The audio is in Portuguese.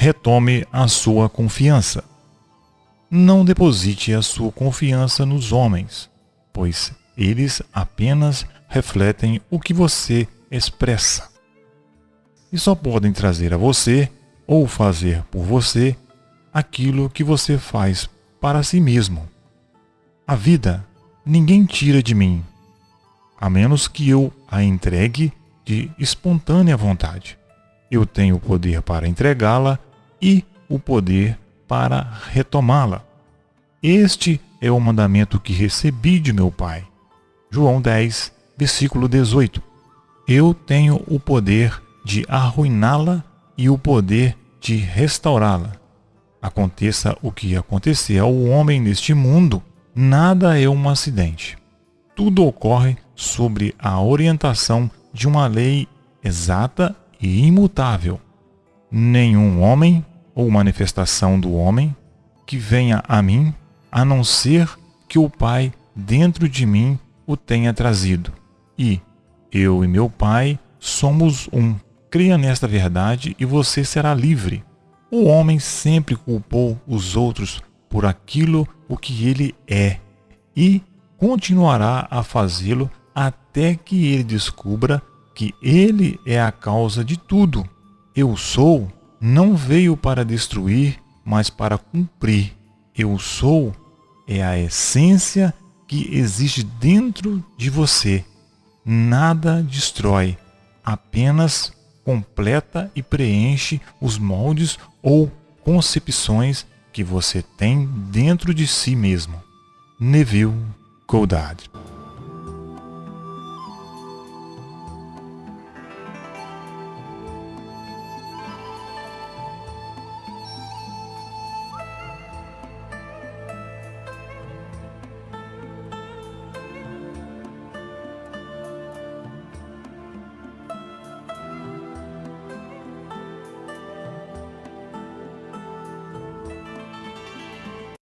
retome a sua confiança. Não deposite a sua confiança nos homens, pois eles apenas refletem o que você expressa. E só podem trazer a você ou fazer por você aquilo que você faz para si mesmo. A vida ninguém tira de mim, a menos que eu a entregue de espontânea vontade. Eu tenho o poder para entregá-la e o poder para retomá-la. Este é o mandamento que recebi de meu Pai. João 10, versículo 18. Eu tenho o poder de arruiná-la e o poder de restaurá-la. Aconteça o que acontecer ao homem neste mundo, nada é um acidente. Tudo ocorre sobre a orientação de uma lei exata e imutável. Nenhum homem ou manifestação do homem que venha a mim, a não ser que o Pai dentro de mim o tenha trazido. E eu e meu Pai somos um. Creia nesta verdade e você será livre. O homem sempre culpou os outros por aquilo o que ele é e continuará a fazê-lo até que ele descubra que ele é a causa de tudo. Eu sou não veio para destruir, mas para cumprir. Eu sou é a essência que existe dentro de você. Nada destrói, apenas completa e preenche os moldes ou concepções que você tem dentro de si mesmo. Neville Goddard